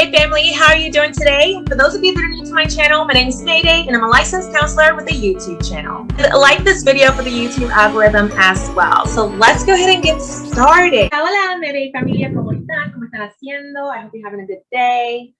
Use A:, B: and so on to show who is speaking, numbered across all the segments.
A: Mayday family, how are you doing today? For those of you that are new to my channel, my name is Mayday and I'm a licensed counselor with a YouTube channel. Like this video for the YouTube algorithm as well. So let's go ahead and get started. Hola Mayday familia, ¿cómo están? ¿Cómo están haciendo? I hope you're having a good day.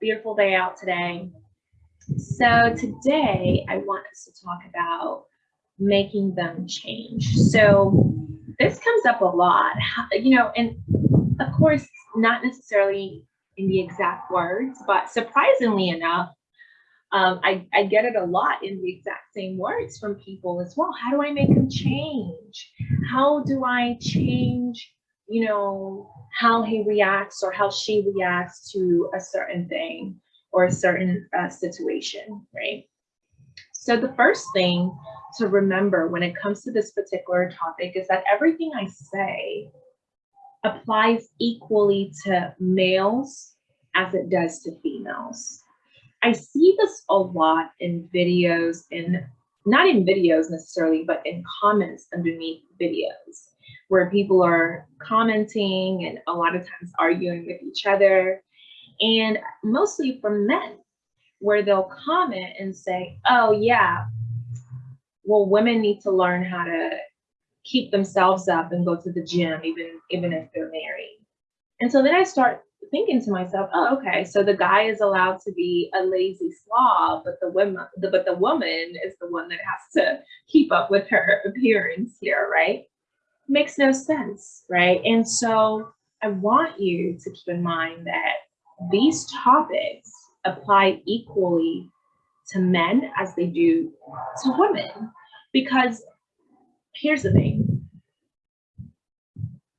A: Beautiful day out today. So today I want us to talk about making them change. So this comes up a lot, you know, and of course, not necessarily in the exact words, but surprisingly enough, um, I, I get it a lot in the exact same words from people as well. How do I make them change? How do I change, you know, how he reacts or how she reacts to a certain thing or a certain uh, situation, right? So the first thing to remember when it comes to this particular topic is that everything I say applies equally to males as it does to females. I see this a lot in videos and not in videos necessarily, but in comments underneath videos where people are commenting and a lot of times arguing with each other and mostly from men where they'll comment and say, oh yeah, well, women need to learn how to keep themselves up and go to the gym even even if they're married. And so then i start thinking to myself oh okay so the guy is allowed to be a lazy slob but the woman the, but the woman is the one that has to keep up with her appearance here right? Makes no sense right? And so i want you to keep in mind that these topics apply equally to men as they do to women. Because here's the thing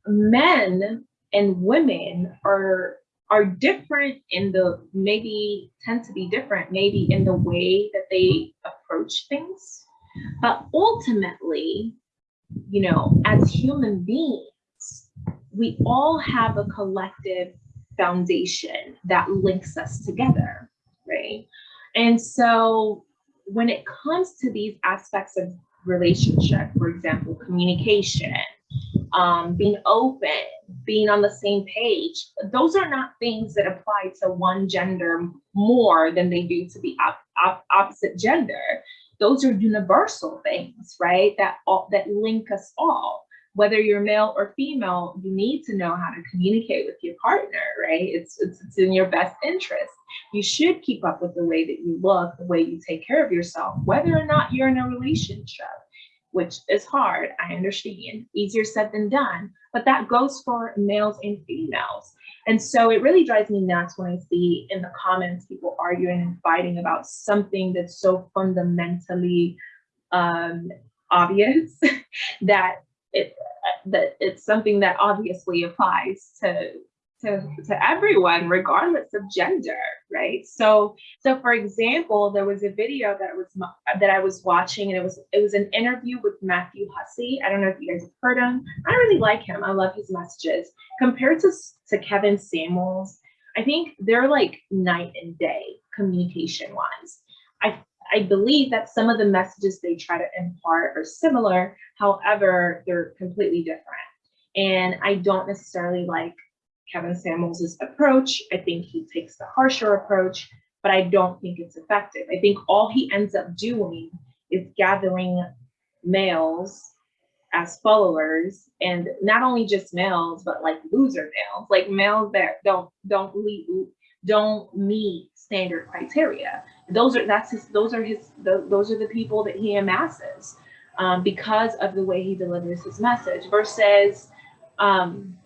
A: men and women are are different in the maybe tend to be different maybe in the way that they approach things. But ultimately you know as human beings we all have a collective foundation that links us together right? And so when it comes to these aspects of relationship, for example, communication, um, being open, being on the same page. Those are not things that apply to one gender more than they do to the op op opposite gender. Those are universal things, right? That all, that link us all. Whether you're male or female, you need to know how to communicate with your partner, right? It's, it's, it's in your best interest. You should keep up with the way that you look, the way you take care of yourself, whether or not you're in a relationship which is hard, I understand, easier said than done, but that goes for males and females. And so it really drives me nuts when I see in the comments people arguing and fighting about something that's so fundamentally um, obvious that it that it's something that obviously applies to to, to everyone, regardless of gender, right? So, so for example, there was a video that was that I was watching, and it was it was an interview with Matthew Hussey. I don't know if you guys have heard him. I really like him. I love his messages. Compared to to Kevin Samuels, I think they're like night and day communication wise. I I believe that some of the messages they try to impart are similar. However, they're completely different. And I don't necessarily like Kevin Samuels' approach. I think he takes the harsher approach, but I don't think it's effective. I think all he ends up doing is gathering males as followers and not only just males but like loser males like males that don't don't lead, don't meet standard criteria those are that's his those are his those are the people that he amasses um, because of the way he delivers his message versus um,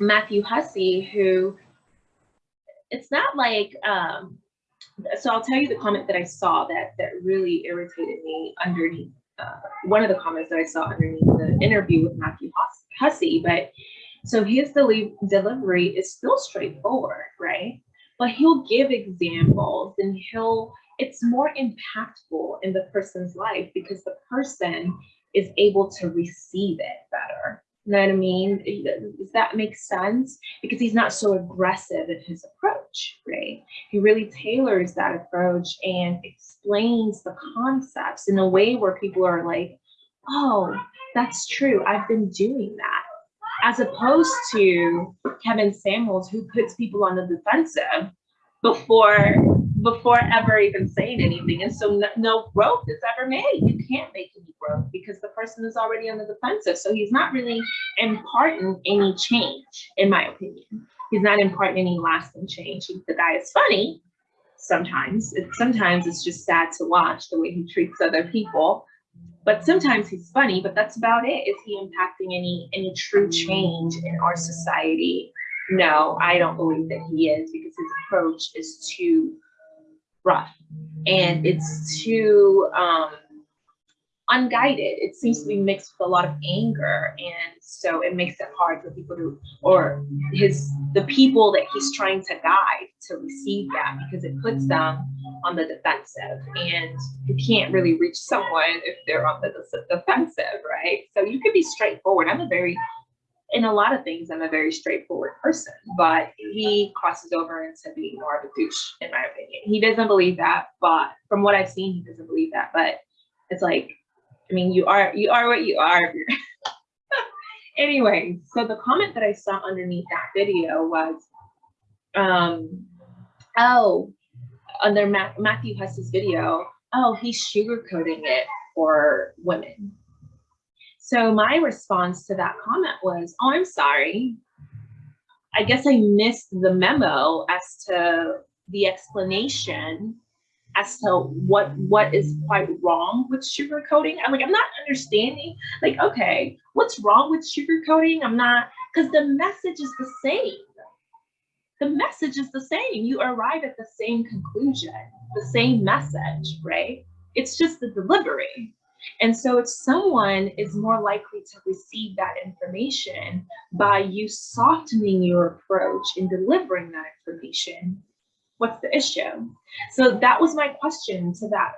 A: Matthew Hussey, who it's not like, um, so I'll tell you the comment that I saw that that really irritated me underneath uh, one of the comments that I saw underneath the interview with Matthew Hussey. But so his deli delivery is still straightforward, right? But he'll give examples and he'll, it's more impactful in the person's life because the person is able to receive it better. You know what I mean? Does that make sense? Because he's not so aggressive in his approach, right? He really tailors that approach and explains the concepts in a way where people are like, oh, that's true. I've been doing that. As opposed to Kevin Samuels, who puts people on the defensive before before ever even saying anything. And so no, no growth is ever made. You can't make any growth because the person is already on the defensive. So he's not really imparting any change, in my opinion. He's not imparting any lasting change. He, the guy is funny sometimes. It, sometimes it's just sad to watch the way he treats other people. But sometimes he's funny, but that's about it. Is he impacting any any true change in our society? No, I don't believe that he is because his approach is too rough and it's too um, unguided. It seems to be mixed with a lot of anger, and so it makes it hard for people to, or his the people that he's trying to guide to receive that because it puts them on the defensive, and you can't really reach someone if they're on the defensive, right? So you could be straightforward. I'm a very in a lot of things, I'm a very straightforward person, but he crosses over into being more of a douche, in my opinion. He doesn't believe that, but from what I've seen, he doesn't believe that. But it's like, I mean, you are you are what you are. anyway, so the comment that I saw underneath that video was, um, oh, under Ma Matthew Huss's video, oh, he's sugarcoating it for women. So my response to that comment was, oh, I'm sorry. I guess I missed the memo as to the explanation as to what what is quite wrong with sugarcoating. I'm like, I'm not understanding. Like, okay, what's wrong with sugarcoating? I'm not because the message is the same. The message is the same. You arrive at the same conclusion, the same message, right? It's just the delivery. And so if someone is more likely to receive that information by you softening your approach in delivering that information, what's the issue? So that was my question to that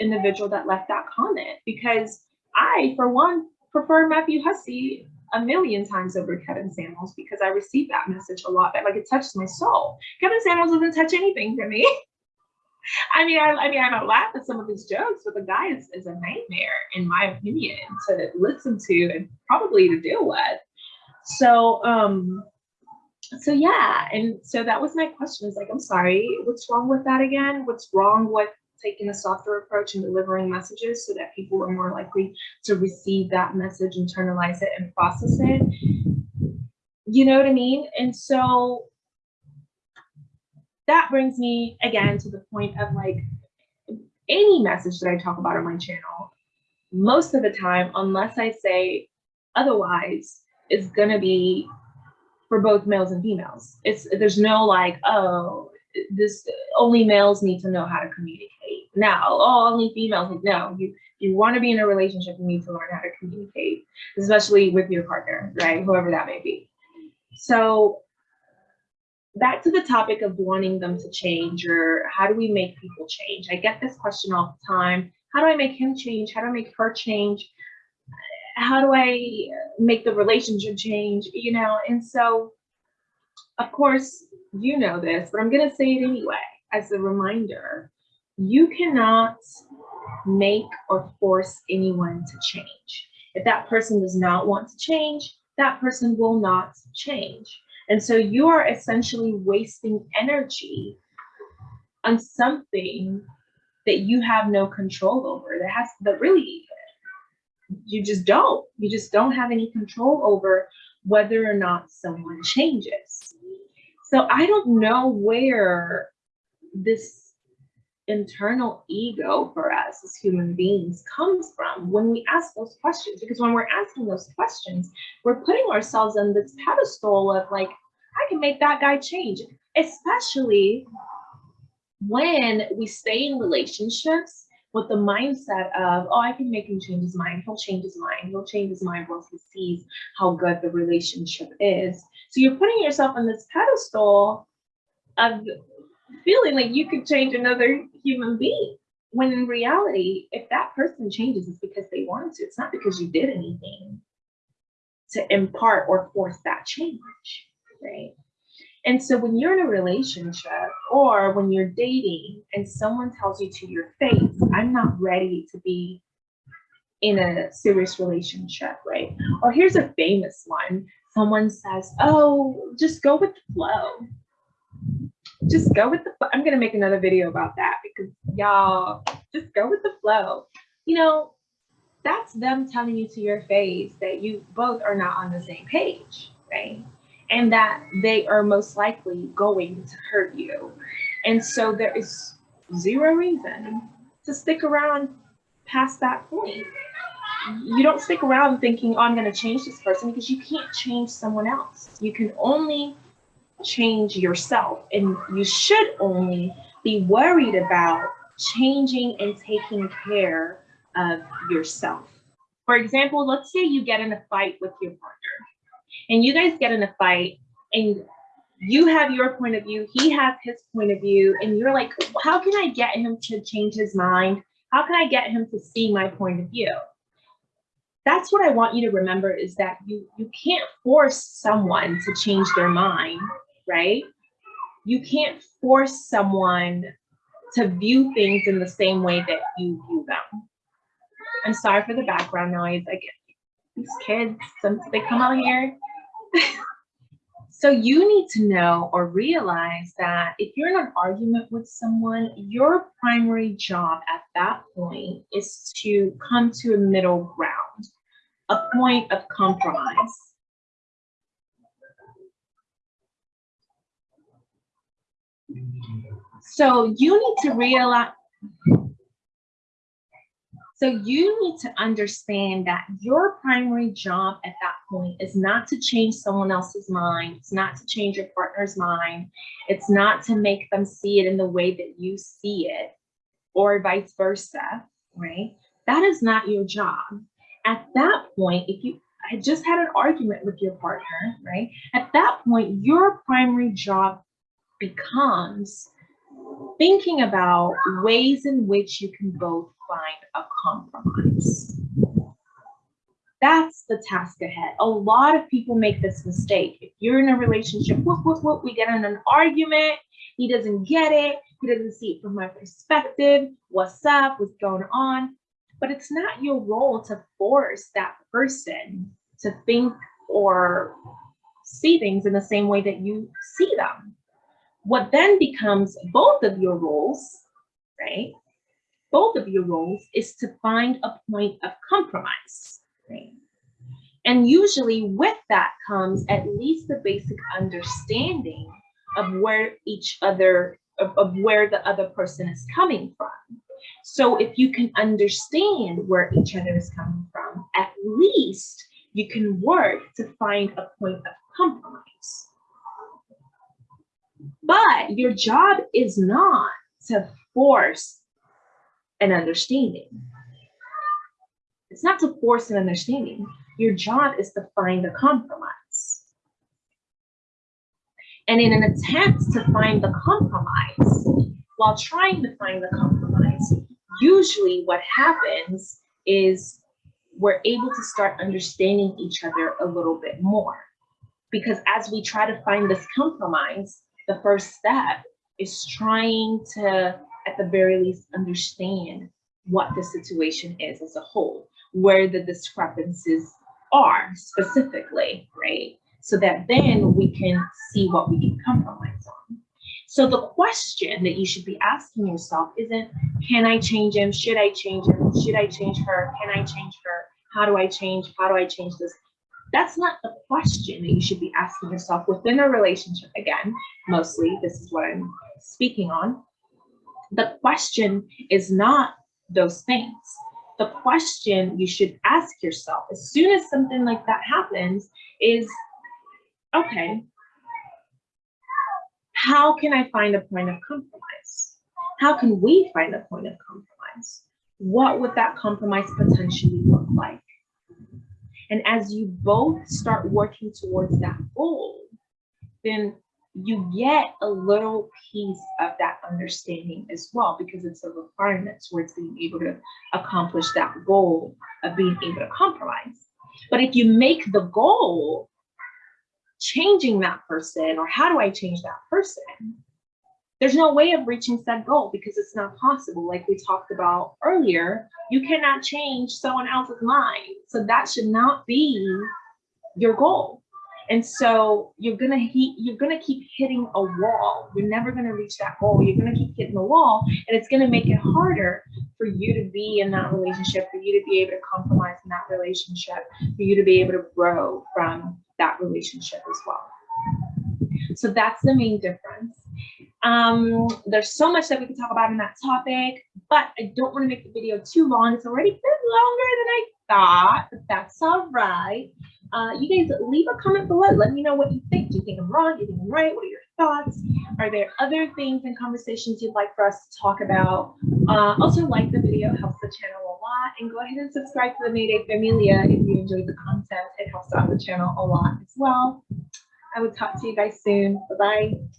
A: individual that left that comment because I, for one, prefer Matthew Hussey a million times over Kevin Samuels because I received that message a lot. That like it touched my soul. Kevin Samuels doesn't touch anything for me. I mean, I, I mean, I don't laugh at some of his jokes, but the guy is, is a nightmare, in my opinion, to listen to and probably to deal with. So, um, so yeah, and so that was my question. Is like, I'm sorry, what's wrong with that again? What's wrong with taking a softer approach and delivering messages so that people are more likely to receive that message, internalize it, and process it? You know what I mean? And so that brings me again to the point of like any message that I talk about on my channel, most of the time, unless I say otherwise, is gonna be for both males and females. It's there's no like, oh, this only males need to know how to communicate. Now, oh, only females. No, you you want to be in a relationship, you need to learn how to communicate, especially with your partner, right? Whoever that may be. So back to the topic of wanting them to change or how do we make people change? I get this question all the time. How do I make him change? How do I make her change? How do I make the relationship change? You know, and so of course, you know this, but I'm going to say it anyway as a reminder. You cannot make or force anyone to change. If that person does not want to change, that person will not change. And so you are essentially wasting energy on something that you have no control over. That has that really you just don't. You just don't have any control over whether or not someone changes. So i don't know where this internal ego for us as human beings comes from when we ask those questions. Because when we're asking those questions we're putting ourselves on this pedestal of like I can make that guy change, especially when we stay in relationships with the mindset of, oh, I can make him change his mind. He'll change his mind. He'll change his mind once he sees how good the relationship is. So you're putting yourself on this pedestal of feeling like you could change another human being. When in reality, if that person changes, it's because they wanted to. It's not because you did anything to impart or force that change right? And so when you're in a relationship or when you're dating and someone tells you to your face, I'm not ready to be in a serious relationship, right? Or here's a famous one. Someone says, oh, just go with the flow. just go with the, I'm gonna make another video about that because y'all just go with the flow. You know, that's them telling you to your face that you both are not on the same page, right? And that they are most likely going to hurt you. And so there is zero reason to stick around past that point. You don't stick around thinking, oh, I'm going to change this person because you can't change someone else. You can only change yourself, and you should only be worried about changing and taking care of yourself. For example, let's say you get in a fight with your partner, and you guys get in a fight, and you have your point of view, he has his point of view, and you're like, how can I get him to change his mind? How can I get him to see my point of view? That's what I want you to remember is that you, you can't force someone to change their mind, right? You can't force someone to view things in the same way that you view them. I'm sorry for the background noise. I get these kids, since they come out here. So you need to know or realize that if you're in an argument with someone, your primary job at that point is to come to a middle ground, a point of compromise. So you need to realize, so you need to understand that your primary job at that point is not to change someone else's mind. It's not to change your partner's mind. It's not to make them see it in the way that you see it or vice versa, right? That is not your job. At that point, if you had just had an argument with your partner, right? At that point, your primary job becomes thinking about ways in which you can both find a compromise. That's the task ahead. A lot of people make this mistake. If you're in a relationship, whoop, whoop, whoop, we get in an argument, he doesn't get it, he doesn't see it from my perspective, what's up, what's going on. But it's not your role to force that person to think or see things in the same way that you see them. What then becomes both of your roles, right, both of your roles is to find a point of compromise. And usually with that comes at least the basic understanding of where each other, of, of where the other person is coming from. So if you can understand where each other is coming from, at least you can work to find a point of compromise. But your job is not to force an understanding. It's not to force an understanding. Your job is to find a compromise. And in an attempt to find the compromise, while trying to find the compromise, usually what happens is we're able to start understanding each other a little bit more. Because as we try to find this compromise, the first step is trying to at the very least understand what the situation is as a whole, where the discrepancies are specifically, right? So that then we can see what we can compromise on. So the question that you should be asking yourself isn't, can I change him? Should I change him? Should I change her? Can I change her? How do I change? How do I change this? That's not the question that you should be asking yourself within a relationship. Again, mostly this is what I'm speaking on the question is not those things. The question you should ask yourself as soon as something like that happens is, okay, how can I find a point of compromise? How can we find a point of compromise? What would that compromise potentially look like? And as you both start working towards that goal, then you get a little piece of that understanding as well because it's a requirement towards being able to accomplish that goal of being able to compromise. But if you make the goal changing that person or how do I change that person, there's no way of reaching said goal because it's not possible. Like we talked about earlier, you cannot change someone else's mind. So that should not be your goal. And so you're gonna he, you're gonna keep hitting a wall. You're never gonna reach that goal. You're gonna keep hitting the wall, and it's gonna make it harder for you to be in that relationship, for you to be able to compromise in that relationship, for you to be able to grow from that relationship as well. So that's the main difference. Um, there's so much that we could talk about in that topic, but I don't want to make the video too long. It's already been longer than I thought, but that's all right. Uh, you guys leave a comment below. Let me know what you think. Do you think I'm wrong? Do you think I'm right? What are your thoughts? Are there other things and conversations you'd like for us to talk about? Uh, also, like the video helps the channel a lot, and go ahead and subscribe to the Mayday Familia if you enjoyed the content. It helps out the channel a lot as well. I will talk to you guys soon. Bye bye.